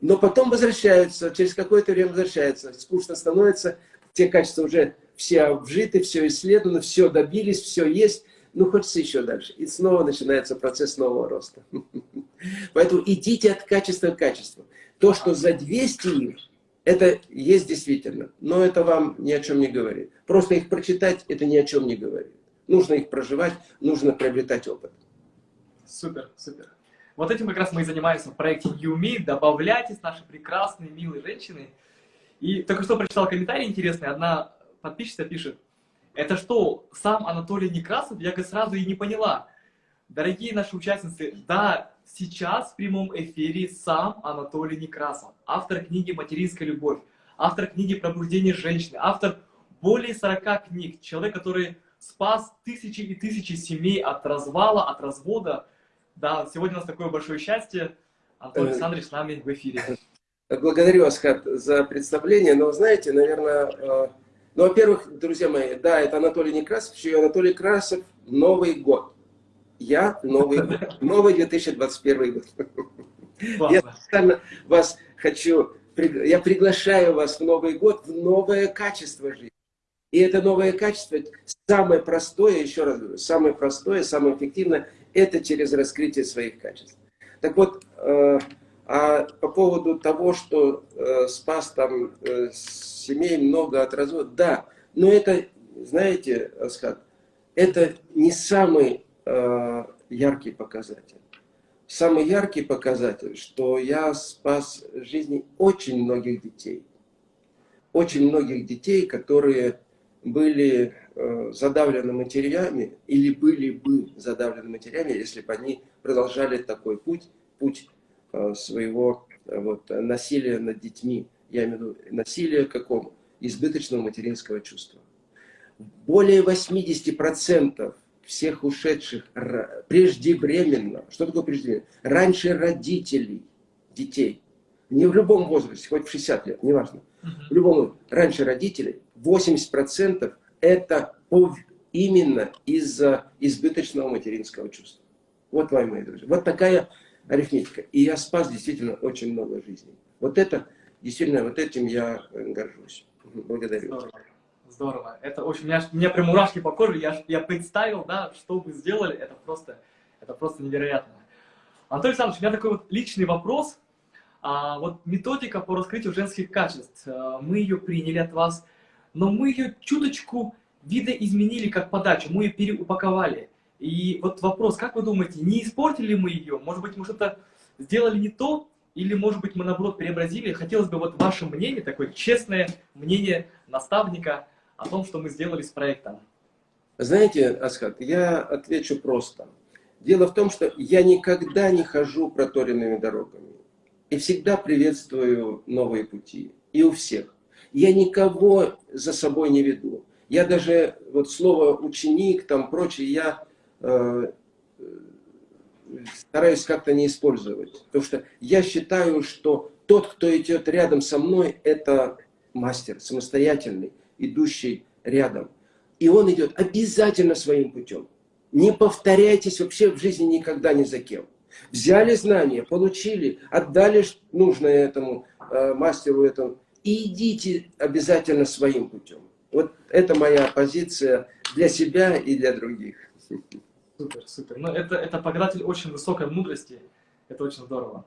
но потом возвращаются, через какое-то время возвращаются, скучно становится, те качества уже все обжиты, все исследовано, все добились, все есть, ну хочется еще дальше. И снова начинается процесс нового роста. Поэтому идите от качества к качеству. То, что за 200 их, это есть действительно, но это вам ни о чем не говорит. Просто их прочитать, это ни о чем не говорит. Нужно их проживать, нужно приобретать опыт. Супер, супер. Вот этим как раз мы и занимаемся в проекте YouMe. Добавляйтесь, наши прекрасные, милые женщины. И только что прочитал комментарий интересный. Одна подписчица пишет, это что, сам Анатолий Некрасов? Я как сразу и не поняла. Дорогие наши участницы, да, сейчас в прямом эфире сам Анатолий Некрасов, автор книги «Материнская любовь», автор книги «Пробуждение женщины», автор более 40 книг, человек, который спас тысячи и тысячи семей от развала, от развода. Да, сегодня у нас такое большое счастье. Антон э, Александрович с нами в эфире. Благодарю вас, Хат, за представление. Но, знаете, наверное, э, ну, во-первых, друзья мои, да, это Анатолий Некрасов, еще и Анатолий Красов, Новый год. Я Новый год. Новый 2021 год. Я специально вас хочу, я приглашаю вас в Новый год в новое качество жизни. И это новое качество, самое простое, еще раз говорю, самое простое, самое эффективное, это через раскрытие своих качеств. Так вот, э, а по поводу того, что э, спас там э, семей много от развода, да, но это, знаете, Асхат, это не самый э, яркий показатель. Самый яркий показатель, что я спас жизни очень многих детей. очень многих детей, которые были э, задавлены матерями или были бы задавлены матерями, если бы они продолжали такой путь, путь э, своего э, вот, насилия над детьми. Я имею в виду насилие какому? Избыточного материнского чувства. Более 80% всех ушедших преждевременно, что такое преждевременно? Раньше родителей детей, не в любом возрасте, хоть в 60 лет, неважно, в любом раньше родителей, 80% это именно из-за избыточного материнского чувства. Вот, мои мои друзья, вот такая арифметика. И я спас действительно очень много жизней. Вот это, действительно, вот этим я горжусь. Благодарю. Здорово. Здорово. Это очень, у меня, у меня прям мурашки по коже, я, я представил, да, что вы сделали, это просто, это просто невероятно. Антон Александрович, у меня такой вот личный вопрос. А, вот методика по раскрытию женских качеств, а, мы ее приняли от вас, но мы ее чуточку видоизменили как подачу, мы ее переупаковали. И вот вопрос, как вы думаете, не испортили мы ее? Может быть, мы что-то сделали не то, или, может быть, мы, наоборот, преобразили? Хотелось бы вот ваше мнение, такое честное мнение наставника о том, что мы сделали с проектом. Знаете, Асхат, я отвечу просто. Дело в том, что я никогда не хожу проторенными дорогами. И всегда приветствую новые пути. И у всех. Я никого за собой не веду. Я даже, вот слово ученик, там прочее, я э, стараюсь как-то не использовать. Потому что я считаю, что тот, кто идет рядом со мной, это мастер, самостоятельный, идущий рядом. И он идет обязательно своим путем. Не повторяйтесь вообще в жизни никогда ни за кем. Взяли знания, получили, отдали нужное этому э, мастеру этому, и идите обязательно своим путем. Вот это моя позиция для себя и для других. Супер, супер. Ну, это, это показатель очень высокой мудрости. Это очень здорово.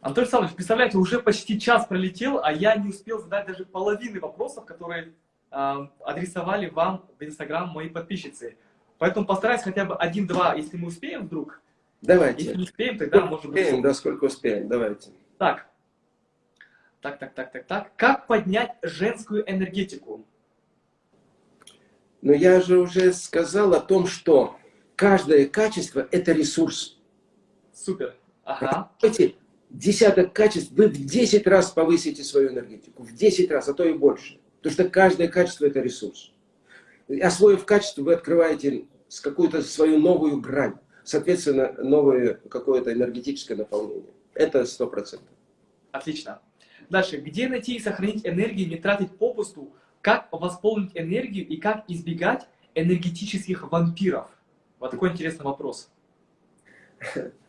Антон Александрович, представляете, уже почти час пролетел, а я не успел задать даже половины вопросов, которые э, адресовали вам в Инстаграм мои подписчицы. Поэтому постараюсь хотя бы один-два, если мы успеем вдруг, Давайте. Если не успеем, тогда можем... Успеем, да, сколько успеем, давайте. Так. Так, так, так, так, так. Как поднять женскую энергетику? Но я же уже сказал о том, что каждое качество – это ресурс. Супер. Ага. Эти десяток качеств, вы в 10 раз повысите свою энергетику. В 10 раз, а то и больше. Потому что каждое качество – это ресурс. Освоив качество, вы открываете какую-то свою новую грань соответственно, новое какое-то энергетическое наполнение. Это сто процентов. Отлично. Дальше. Где найти и сохранить энергию, не тратить попусту? Как восполнить энергию и как избегать энергетических вампиров? Вот такой интересный вопрос.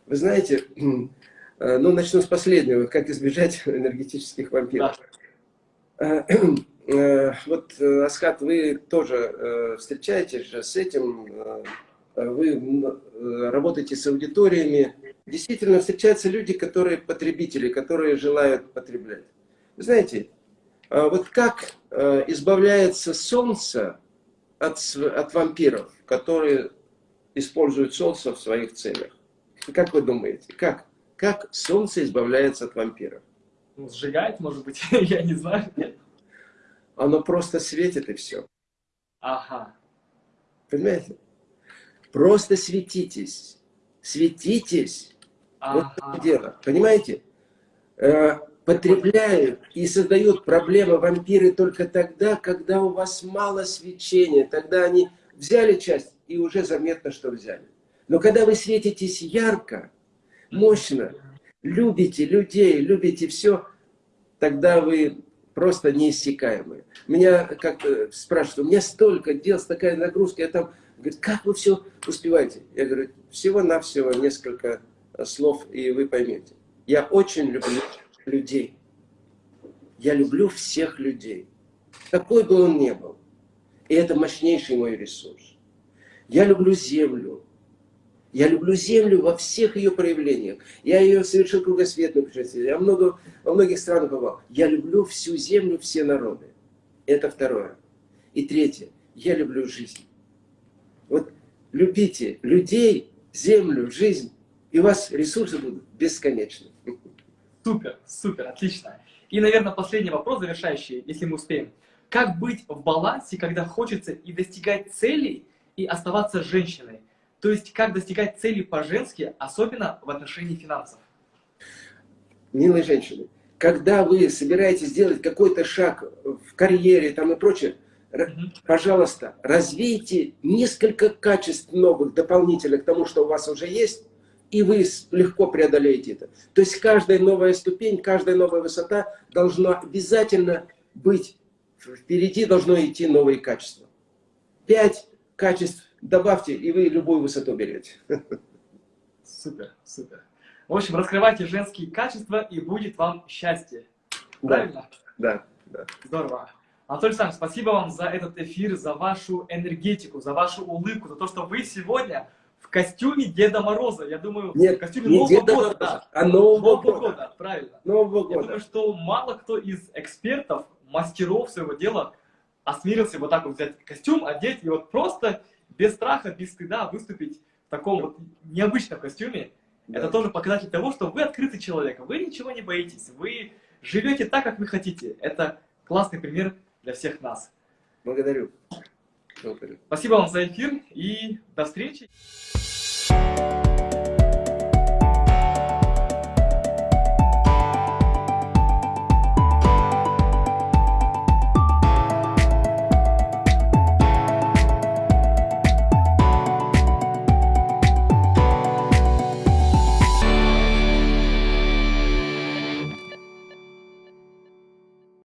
Вы знаете, э, ну, начну с последнего. Как избежать энергетических вампиров? Да. Э, э, вот, Асхат, вы тоже встречаетесь же с этим вы работаете с аудиториями, действительно встречаются люди, которые потребители, которые желают потреблять. Вы знаете, вот как э, избавляется солнце от, от вампиров, которые используют солнце в своих целях? Как вы думаете, как? Как солнце избавляется от вампиров? Ну, сжигает, может быть, я не знаю. Нет. Оно просто светит и все. Ага. Понимаете? Просто светитесь. Светитесь. Ага. Вот это дело. Понимаете? Э, потребляют и создают проблемы вампиры только тогда, когда у вас мало свечения. Тогда они взяли часть и уже заметно, что взяли. Но когда вы светитесь ярко, мощно, любите людей, любите все, тогда вы просто неиссякаемые. Меня как-то спрашивают, у меня столько дел, такая нагрузка, я там Говорит, как вы все успеваете? Я говорю, всего-навсего несколько э, слов, и вы поймете. Я очень люблю людей. Я люблю всех людей. Какой бы он ни был. И это мощнейший мой ресурс. Я люблю землю. Я люблю землю во всех ее проявлениях. Я ее совершил кругосветное путешествие. Я много, во многих странах бывал. Я люблю всю землю, все народы. Это второе. И третье. Я люблю жизнь. Вот любите людей, землю, жизнь, и у вас ресурсы будут бесконечны. Супер, супер, отлично. И, наверное, последний вопрос, завершающий, если мы успеем. Как быть в балансе, когда хочется и достигать целей, и оставаться женщиной? То есть, как достигать целей по-женски, особенно в отношении финансов? Милые женщины, когда вы собираетесь сделать какой-то шаг в карьере там и прочее, пожалуйста, развейте несколько качеств новых, дополнительных к тому, что у вас уже есть, и вы легко преодолеете это. То есть каждая новая ступень, каждая новая высота должна обязательно быть, впереди должно идти новые качества. Пять качеств добавьте, и вы любую высоту берете. Супер, супер. В общем, раскрывайте женские качества, и будет вам счастье. Правильно? Да, да. Здорово. Анатолий Александрович, спасибо вам за этот эфир, за вашу энергетику, за вашу улыбку, за то, что вы сегодня костюме Деда Мороза. Я думаю, Нет, в костюме не Нового Деда года. Мороза, Да. а Нового, Нового года. года, правильно. Нового Я года. думаю, что мало кто из экспертов, мастеров своего дела осмелился вот так вот взять костюм, одеть и вот просто без страха, без стыда выступить в таком вот необычном костюме. Да. Это тоже показатель того, что вы открытый человек, вы ничего не боитесь, вы живете так, как вы хотите. Это классный пример для всех нас. Благодарю. Благодарю. Спасибо вам за эфир и до встречи.